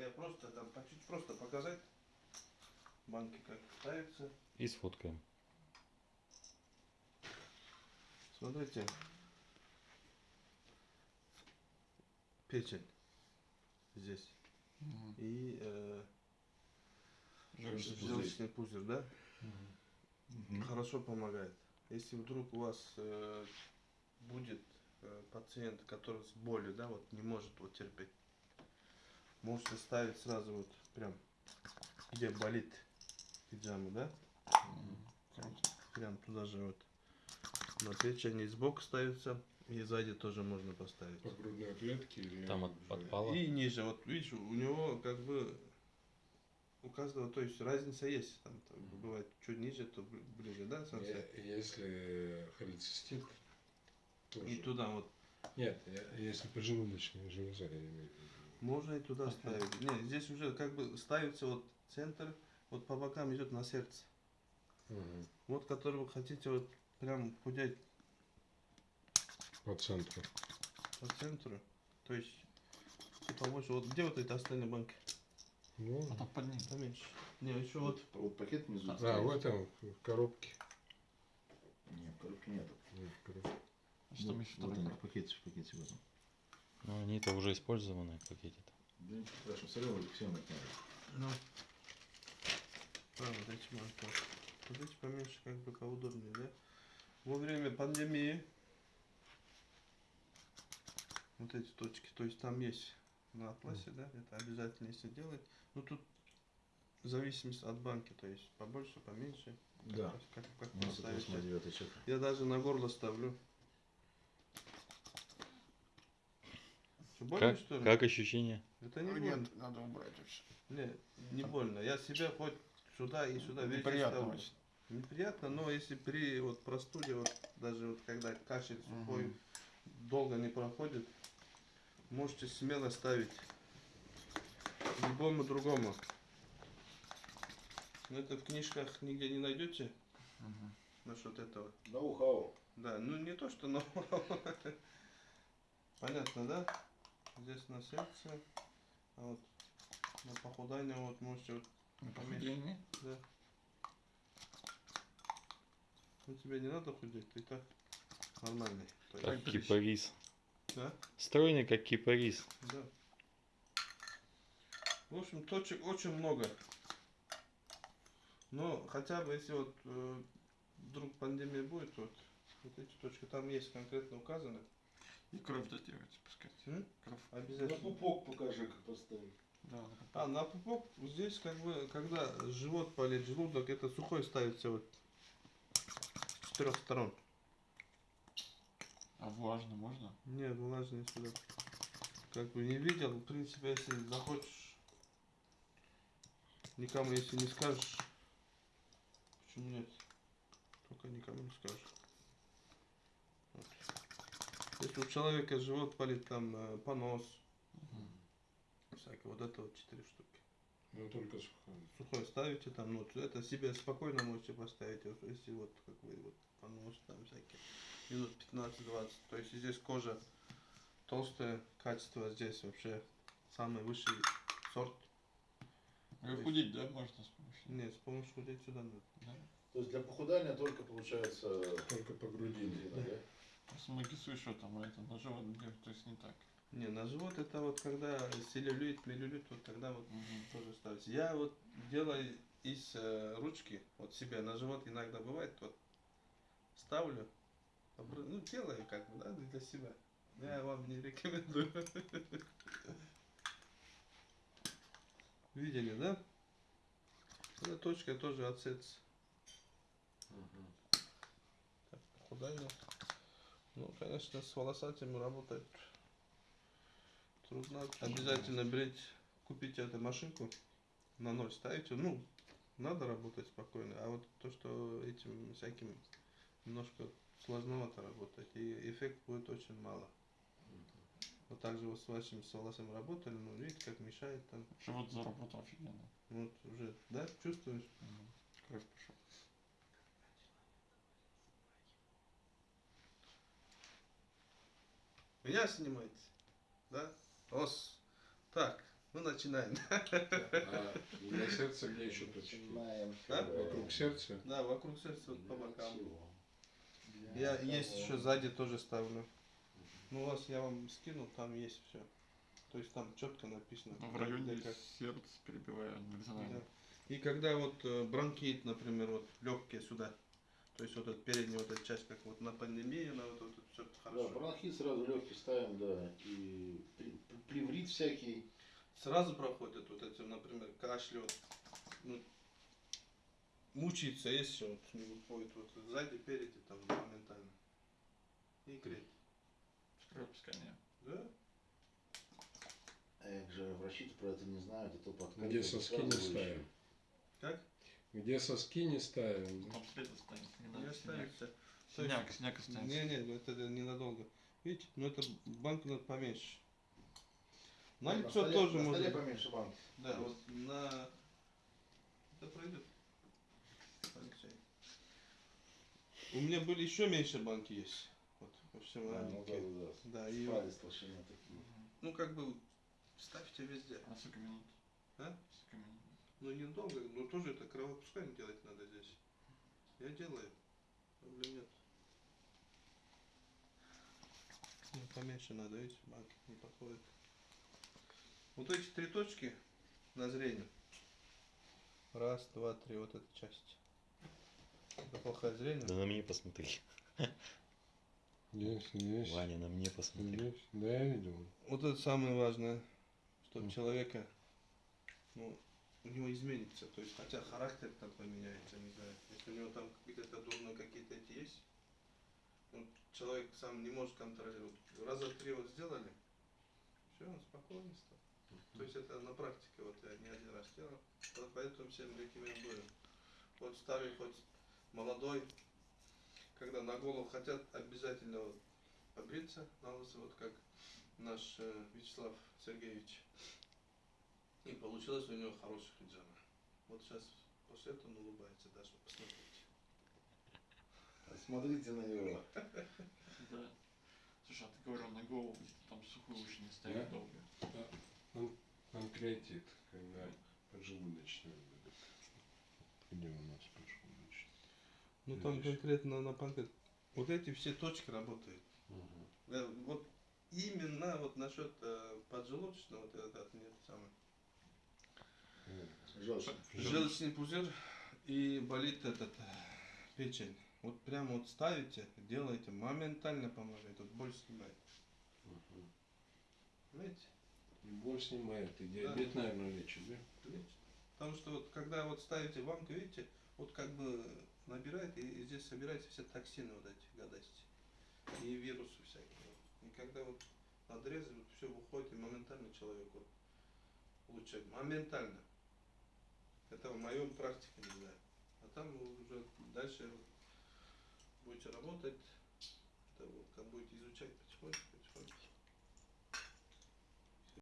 я просто там по чуть просто показать банки как ставятся. И сфоткаем. Смотрите. Печень здесь. Мгм. И э, Желчный пузырь. желчный пузырь, да? Мгм. Хорошо помогает. Если вдруг у вас э, будет э, пациент, который с болью, да, вот не может вот терпеть, можете ставить сразу вот прям, где болит пиджама, да. Круто. прям туда же вот на печени сбоку ставится и сзади тоже можно поставить. По грудной клетке или... Там от подпала. И ниже, вот видишь, у него как бы у каждого, то есть разница есть, там Мгм. бывает чуть ниже, то бли- ближе, да, солнце? Если холецистит, тоже. И туда вот Нет, я- если поджелудочная железа, я имею в виду. Можно и туда Ага. ставить. Не, здесь уже как бы ставится вот центр, вот по бокам идет на сердце. Мгм. Вот который вы хотите вот прям худеть По центру. по центру. То есть побольше. Вот где вот эти остальные банки? Ну, А там под ним. Поменьше. Не, еще вот. Вот пакет внизу. А, а, стоит. вот там в коробке. Нет, коробки нету. Нет, в коробке. Что там Вот, еще такое? они, в пакете, в пакете в этом. Ну, они-то уже использованные в пакете-то. Да ничего страшного, все равно всем это надо. Ну. А, вот эти. Вот эти поменьше, как бы поудобнее, да? Во время пандемии вот эти точки, то есть там есть на атласе, да, это обязательно если делать. Ну тут в зависимости от банки, то есть побольше, поменьше. Да. Как, как У нас это поставите. 8 9 чек. Я даже на горло ставлю. Что, больно, Как, что ли? как ощущение? Это не больно. Нет, надо убрать вообще. Не, не больно. Я себя хоть сюда и сюда везде Неприятно ставлю. очень. Неприятно, но если при вот простуде, вот даже вот когда кашель сухой Мгм. долго не проходит, можете смело ставить любому другому. Но это в книжках нигде не найдете Мгм. насчет этого. Ноу-хау. Да, ну не то, что но. Понятно, да? Здесь на сердце, а вот на похудание вот можете вот, На похудение? да. Ну тебе не надо худеть, ты так нормальный. Как дрищ. кипарис. Да? Стройный, как кипарис. Да. В общем, точек очень много. Но хотя бы если вот э, вдруг пандемия будет, вот, вот эти точки там есть конкретно указаны. И кровь датируется, пускай. М? Кровь. На Обязательно. пупок покажи, как поставить. Да, на пупок. А, на пупок здесь как бы, когда живот болит, желудок, это сухой ставится вот с четырех сторон. А влажно можно? Не, влажный сюда. Как бы не видел, в принципе, если захочешь, никому если не скажешь, почему нет? Только никому не скажешь. Вот. Если у человека живот болит, там э, понос, Мгм. всякое, вот это вот четыре штуки. Ну, только сухой. сухой ставите там, ну, это себе спокойно можете поставить, если вот, как вы, вот, понос там всякие, минут 15-20, то есть здесь кожа толстое качество, здесь вообще самый высший сорт, И худеть, да, можно с помощью? нет, с помощью худеть сюда надо. Да. То есть для похудания только получается Только по груди. Да. да? Многие слышат, там, это на живот бьет, то есть не так. Не, на живот это вот когда целлюлит, миллилит, вот тогда вот Мгм. тоже ставить. Я вот делаю из э, ручки, вот себе на живот иногда бывает, вот ставлю, ну делаю как бы, да, для себя. Я вам не рекомендую. Видели, да? Эта точка тоже от сердца. Мгм. Так, похудание. Ну, конечно, с волосатыми работать трудно. Обязательно брить, купите эту машинку, на ноль ставите. Ну, надо работать спокойно. А вот то, что этим всяким немножко сложновато работать, и эффект будет очень мало. Вот так же вот с вашими с волосами работали, ну, видите, как мешает там. Живот заработал офигенно. Вот уже, да, чувствуешь? Мгм. Кровь пошел. Меня снимаете? Да? Ос. Так, Ну, начинаем. А для сердца где еще? Начинаем. Да? Вокруг сердца? Да, вокруг сердца вот по бокам. Я есть еще сзади тоже ставлю. Ну, у вас я вам скинул, там есть все. То есть там четко написано. В районе как. сердца горизонтально. Да. И когда вот э, бронхит, например, вот легкие сюда, то есть вот эта передняя вот эта часть, как вот на пандемию, на вот это все Да, хорошо. бронхит сразу легкий ставим, да. И плеврит всякий. Сразу проходят вот эти, например, кашель, вот, ну, мучается, если вот не выходит вот сзади, переди, там моментально. И греть. Кровопускание. Да? А як же врачи про это не знают, это подкат. Где соски не ставим? Как? Где соски не ставим? Там след останется, не Не надо синяк. останется. Останется. Не, не, это ненадолго. Видите, ну это банку надо поменьше. На лицо столе, тоже на можно. столе поменьше банки. Да, вот на... Это пройдет. У меня были еще меньше банки есть. Вот, во всем Да, ну да, маленькие. да, да. Да, и Палец толщина такие. Ну как бы ставьте везде. А сколько минут? А? Сколько минут? Ну недолго, но тоже это кровопускание делать надо здесь. Я делаю. Проблем нет. Ну, поменьше надо, видите, банки не подходит. Вот эти три точки на зрение. Раз, два, три, вот эта часть. Это плохое зрение. Да на мне посмотри. Есть, есть. Ваня, на мне посмотри. Есть. Да, я видел. Вот это самое важное, чтобы Мгм. человека, ну, у него изменится, то есть, хотя характер там поменяется, не знаю, если у него там где-то дурные какие-то эти есть, ну, человек сам не может контролировать. Раза три вот сделали, все, он спокойно стал. То есть это на практике, вот я не один раз делал, вот поэтому всем рекомендую. Вот старый, хоть молодой, когда на голову хотят, обязательно вот побриться на лысо, вот как наш э, Вячеслав Сергеевич. И получилось у него хорошая хиджама. Вот сейчас после этого он улыбается даже, посмотрите. Смотрите на него. Да. Слушай, а ты говорил на голову, там сухую очень не ставить Да? долго. Он конкретит, когда поджелудочная будет. Где у нас поджелудочная? Ну там конкретно на панкет. Вот эти все точки работают. Мгм. Да, вот именно вот насчет э, поджелудочного, вот этот нет самый. Желчный. Желчный пузырь и болит этот э, печень. Вот прямо вот ставите, делаете, моментально помогает, вот боль снимает. мгм. Понимаете? И боль снимает, и диабет, наверное, лечит, да? Лечит. Потому что вот когда вот ставите банку, видите, вот как бы набирает, и, здесь собираются все токсины вот эти гадости. И вирусы всякие. И когда вот надрезы, вот все выходит, и моментально человек вот улучшает. Моментально. Это в моем практике, не знаю. А там уже дальше будете работать, это вот как будете изучать потихоньку.